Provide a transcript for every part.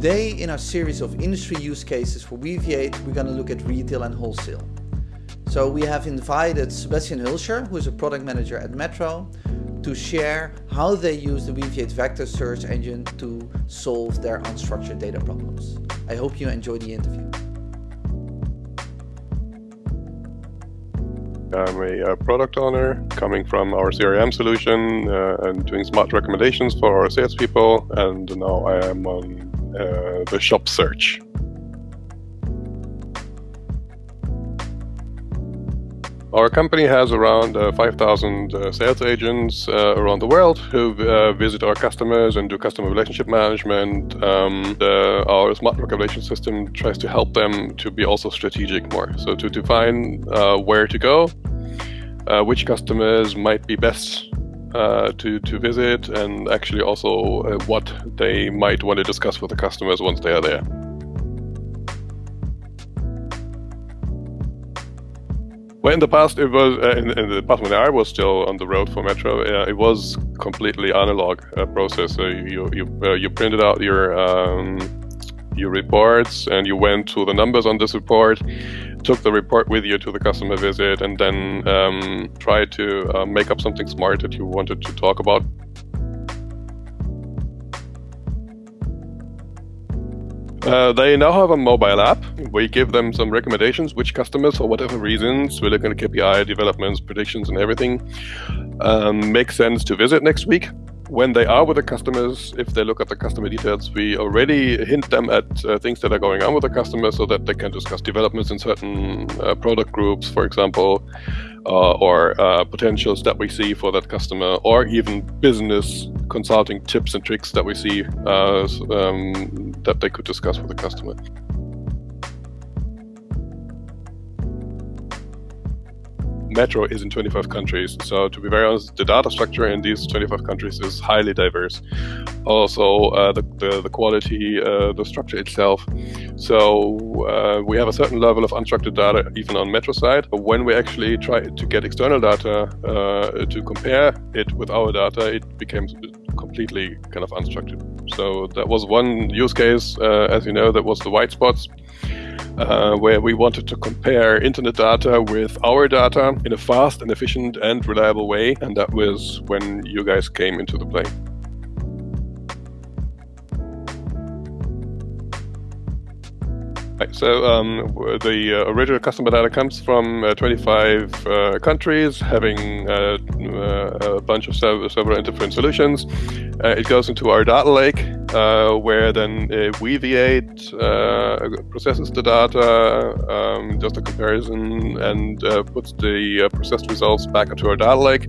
Today in our series of industry use cases for Weaviate, we're going to look at retail and wholesale. So we have invited Sebastian Hulscher, who is a product manager at Metro, to share how they use the Weaviate vector search engine to solve their unstructured data problems. I hope you enjoy the interview. I'm a uh, product owner coming from our CRM solution uh, and doing smart recommendations for our salespeople. And now I am on uh, the shop search. Our company has around uh, 5,000 uh, sales agents uh, around the world who uh, visit our customers and do customer relationship management. Um, our smart recommendation system tries to help them to be also strategic more. So to define uh, where to go, which customers might be best to, to visit, and actually also what they might want to discuss with the customers once they are there. Well, in the past, it was uh, in, in, the past when I was still on the road for Metro, uh, it was completely analog uh, process. So you you uh, you printed out your um, your reports and you went to the numbers on this report, took the report with you to the customer visit, and then um, tried to uh, make up something smart that you wanted to talk about Uh, they now have a mobile app. We give them some recommendations, which customers, for whatever reasons, we're looking at KPI developments, predictions, and everything, um, make sense to visit next week. When they are with the customers, if they look at the customer details, we already hint them at uh, things that are going on with the customer so that they can discuss developments in certain uh, product groups, for example, uh, or uh, potentials that we see for that customer, or even business consulting tips and tricks that we see uh, um, that they could discuss with the customer. Metro is in 25 countries. So to be very honest, the data structure in these 25 countries is highly diverse. Also, uh, the, the, the, quality, uh, the structure itself. So uh, we have a certain level of unstructured data even on Metro side. But when we actually try to get external data uh, to compare it with our data, it becomes completely kind of unstructured. So that was one use case, uh, as you know, that was the white spots uh, where we wanted to compare internet data with our data in a fast and efficient and reliable way. And that was when you guys came into the play. So um, the uh, original customer data comes from uh, 25 uh, countries, having uh, uh, a bunch of several different solutions. Uh, it goes into our data lake, where then Weaviate processes the data, um, does the comparison, and puts the processed results back into our data lake.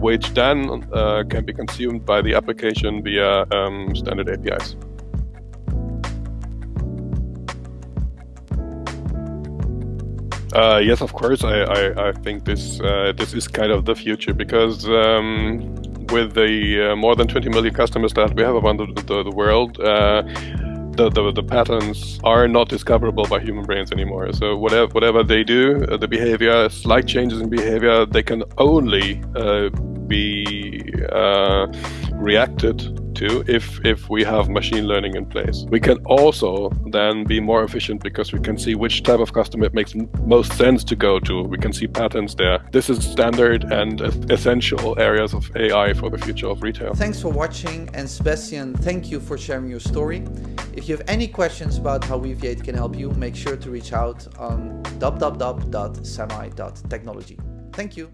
which then can be consumed by the application via um, standard APIs. Uh, yes, of course. I, I, I think this uh, this is kind of the future because um, with the uh, more than 20 million customers that we have around the, the, the world, uh, the, the, the patterns are not discoverable by human brains anymore. So whatever whatever they do, uh, the behavior, slight changes in behavior, they can only uh, be reacted to if, if we have machine learning in place. We can also then be more efficient because we can see which type of customer it makes most sense to go to. We can see patterns there. This is standard and essential areas of AI for the future of retail. Thanks for watching and Sebastian, thank you for sharing your story. If you have any questions about how Weaviate can help you, make sure to reach out on www.semi.technology. Thank you.